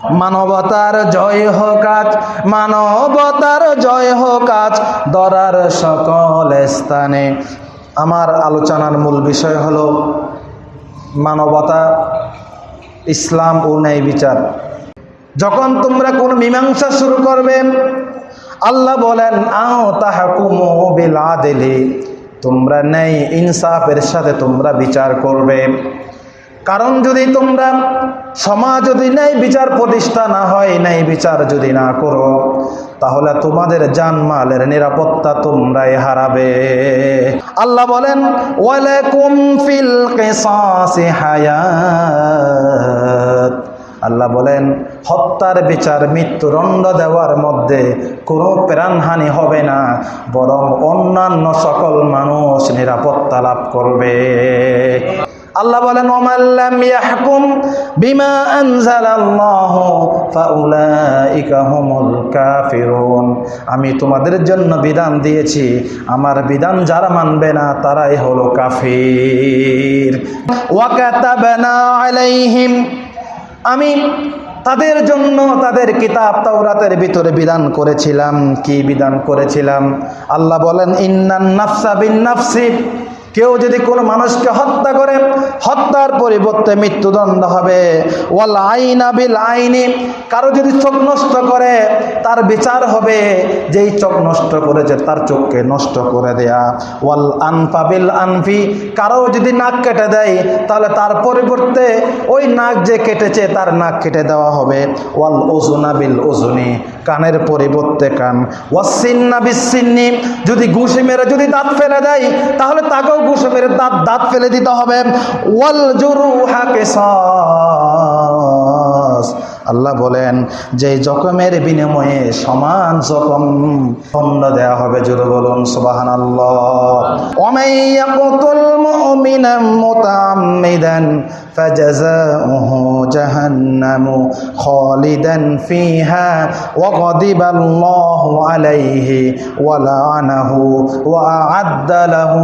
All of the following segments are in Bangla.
মানবতার জয় হোক আজ, মানবতার জয় হোক আজ, দরার সকল স্থানে। আমার আলোচনার মূল বিষয় হল মানবতা, ইসলাম ও ন্যায় বিচার। যখন তোমরা কোন মীমাংসা শুরু করবে, আল্লাহ বলেন, আও তাহাকুমু বিল আদলি। তোমরা ন্যায় ইনসাফের সাথে তোমরা বিচার করবে। কারণ যদি তোমরা সমাজ যদি ন্যায় বিচার প্রতিষ্ঠা না হয়, ন্যায় বিচার যদি না করো, তাহলে তোমাদের জানমালের নিরাপত্তা তোমরাই হারাবে। আল্লাহ বলেন আল্লাহ বলেন, হত্যার বিচার মৃত্যুদণ্ড দেওয়ার মধ্যে কোনো প্রাণহানি হবে না, বরং অন্যান্য সকল মানুষ নিরাপত্তা লাভ করবে। আল্লাহ বলেন ইয়াহকুম বিমা কাফিরুন। আমি তোমাদের জন্য বিধান দিয়েছি, আমার বিধান যারা মানবে না তারাই হলো কাফির। আলাইহিম, আমি তাদের জন্য তাদের কিতাব তাওরাতের ভিতরে বিধান করেছিলাম। কি বিধান করেছিলাম? আল্লাহ বলেন, ইন্নান নাফসা বিন নাফসি। কেউ যদি কোনো মানুষকে হত্যা করে পরিবর্তে মৃত্যুদণ্ড হবে। ওয়াল আইনা বিল আইনি, কারও যদি চোখ নষ্ট করে, তার বিচার হবে। যেই চোখ নষ্ট করেছে, তার চোখকে নষ্ট করে দেয়া। ওয়াল আনফা বিল আনফি, কারও যদি নাক কেটে দেয়, তাহলে তার পরিবর্তে ওই নাক যে কেটেছে, তার নাক কেটে দেওয়া হবে। ওয়াল ওজুনা বিল ওজুনি কানের পরিবর্তে কান। ওয়াসিন্না বিসিন্নি যদি ঘুষি মেরে যদি দাঁত ফেলে দেয়, তাহলে তাকেও ঘুষে মেরে দাঁত দাঁত ফেলে দিতে হবে। ওয়াল জরু হাকে আল্লাহ বলেন, যে জখমের বিনিময়ে সমান জখম দণ্ড দেওয়া হবে। জোরে বলুন সুবাহান আল্লাহ ওমাইয়াকুতুল مؤمنا متعمدا فجزاؤه جهنم خالدا فيها وغضب الله عليه ولعنه وأعد له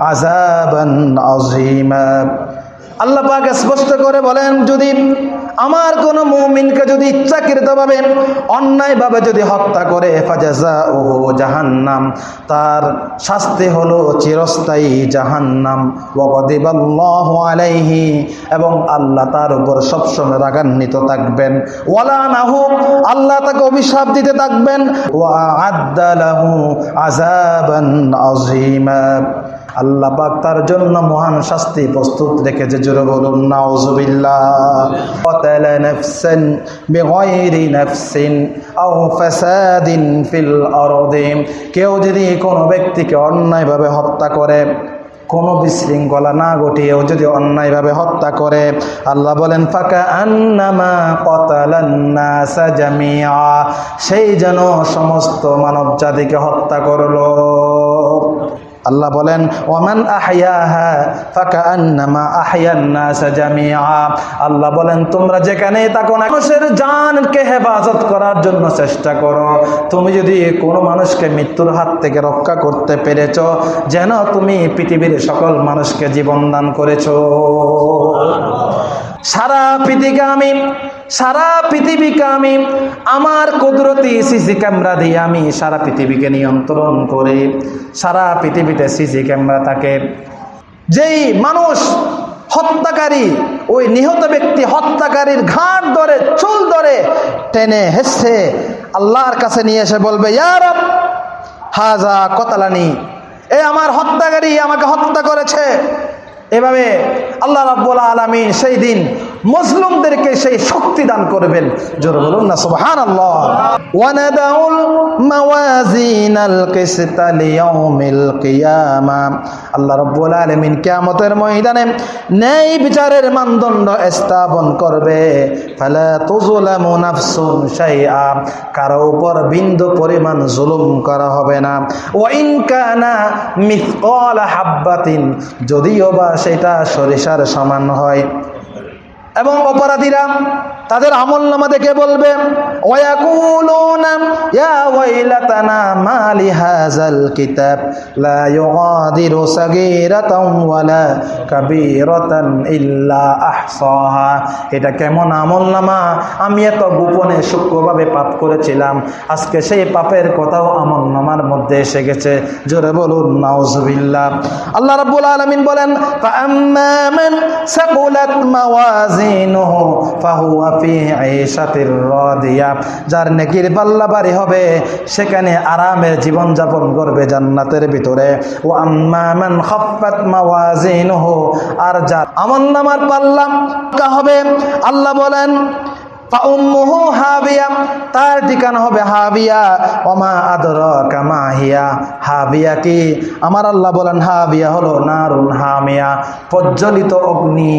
عذابا عظيما. আল্লাহ পাক স্পষ্ট করে বলেন, যদি আমার কোন মুমিনকে যদি ইচ্ছাকৃতভাবে অন্যায়ভাবে যদি হত্যা করে ফাজাজা ও জাহান্নাম, তার শাস্তি হলো চিরস্থায়ী জাহান্নাম। ওয়াদিবাল্লাহ আলাইহি, এবং আল্লাহ তার উপর সবসময় রাগান্বিত থাকবেন। ওয়ালা নাহু, আল্লাহ তাকে অভিশাপ দিতে থাকবেন। ওয়া আদালাহু আযাবান আযীমা। আল্লাহ পাক তার জন্য মহান শাস্তি প্রস্তুত রেখেছে। জোরে বলুন নাউজুবিল্লাহ কতালা নাফসান বিগাইরি নাফসিন আও ফাসাদিন ফিল আরদি কেউ যদি কোনো ব্যক্তিকে অন্যায়ভাবে হত্যা করে, কোনো বিশৃঙ্খলা না ঘটিয়েও যদি অন্যায়ভাবে হত্যা করে, আল্লাহ বলেন ফাঁকা আন্নামা কতালান্নাসা সাজামিয়া সেই যেন সমস্ত মানব জাতিকে হত্যা করল। আল্লাহ বলেন, ওমান আল্লাহ বলেন, তোমরা যেখানেই থাকো না মানুষের জানকে হেফাজত করার জন্য চেষ্টা করো। তুমি যদি কোনো মানুষকে মৃত্যুর হাত থেকে রক্ষা করতে পেরেছ, যেন তুমি পৃথিবীর সকল মানুষকে জীবন দান করেছ। সারা পৃথিবীকে আমি সারা পৃথিবীকে আমি আমার কুদরতি সিসি ক্যামেরা দিয়ে আমি সারা পৃথিবীকে নিয়ন্ত্রণ করে, সারা পৃথিবীতে সিসি ক্যামেরা থাকে। যেই মানুষ হত্যাকারী, ওই নিহত ব্যক্তি হত্যাকারীর ঘাট ধরে, চুল ধরে টেনে হেসে আল্লাহর কাছে নিয়ে এসে বলবে ইয়ার হাজা কতালানি, এ আমার হত্যাকারী আমাকে হত্যা করেছে। এভাবে আল্লাহ রাব্বুল আলমিন সেই দিন মুসলিমদেরকে সেই শক্তি দান করবেন। জোর বলুন না সুবহান আল্লাহ ওয়ানাদাউল মাওয়াজিনাল কিসতা লিয়াউমিল কিয়ামা। আল্লাহ রাব্বুল আলামিন কিয়ামতের ময়দানে ন্যায় বিচারের মানদণ্ড স্থাপন করবে। ফালা তুযলামু নাফসুন শাইআ। কারও উপর বিন্দু পরিমাণ জুলুম করা হবে না। ওয়া ইন কানা মিসকালা হাব্বাতিন। যদিও বা সেটা সরিষার সমান হয়। এবং অপরাধীরা তাদের আমল নামা দেখে বলবে? এটা কেমন আমল নামা? আমি এত গোপনে সূক্ষ্মভাবে পাপ করেছিলাম, আজকে সেই পাপের কথাও আমল নামার মধ্যে এসে গেছে। জোরে বলুন, নাউজুবিল্লাহ। আল্লাহ রাব্বুল আলামিন বলেন ফাহুয়া যার নেকির পাল্লা ভারী হবে, সেখানে আরামের জীবন যাপন করবে জান্নাতের ভিতরে। ও আম্মা মান খাফফাত আর যার আমল নামার পাল্লা হবে, আল্লাহ বলেন তার ঠিকানা হবে হাবিয়া। ওমা আদর কামা হিয়া হাবিয়া কি? আমার আল্লাহ বলেন, হাবিয়া হলো নারুন হামিয়া, প্রজ্বলিত অগ্নি